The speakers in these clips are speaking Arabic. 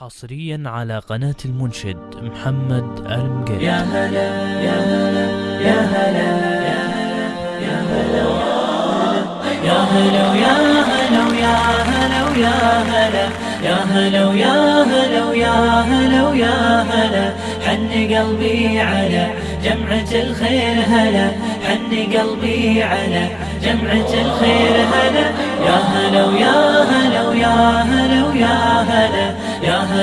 حصريا على قناة المنشد محمد المقري يا هلا يا هلا يا هلا يا هلا يا هلا يا هلا يا هلا يا هلا يا هلا يا هلا يا هلا يا هلا حن قلبي على جمعة الخير هلا حن قلبي على جمعة الخير هلا يا هلا ويا هلا ويا هلا ويا هلا يا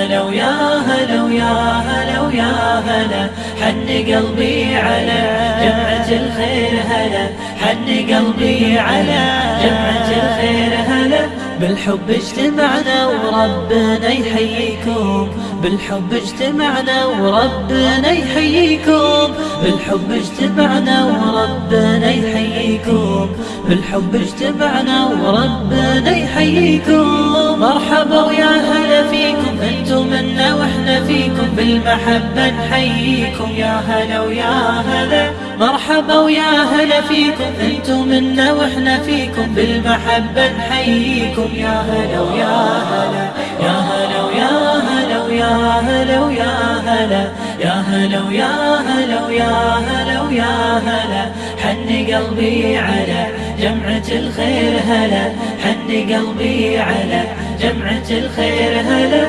هلا ويا هلا ويا هلا ويا هلا حن قلبي على جمعة الخير هلا حن قلبي على جمعة الخير هلا. بالحب اجتمعنا وربنا يحييكم بالحب اجتمعنا وربنا يحييكم بالحب اجتمعنا وربنا يحييكم بالحب اجتمعنا وربنا يحييكم. مرحبا ويا هلا فيكم. أنتم منا وإحنا فيكم بالمحبة نحييكم. يا هلا ويا هلا مرحبا ويا هلا فيكم. أنتم منا وإحنا فيكم بالمحبة نحييكم. يا هلا ويا هلا يا هلا ويا هلا ويا هلا ويا هلا يا هلا ويا هلا ويا هلا ويا هلا. حن قلبي على جمعة الخير هلا حن قلبي على جمعة الخير هلا.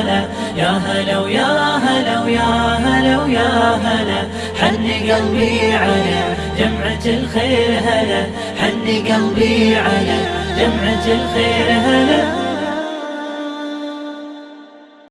هلا يا هلا ويا هلا ويا هلا ويا هلا. حن قلبي على جمعة الخير هلا. حن قلبي على جمعة الخير هلا.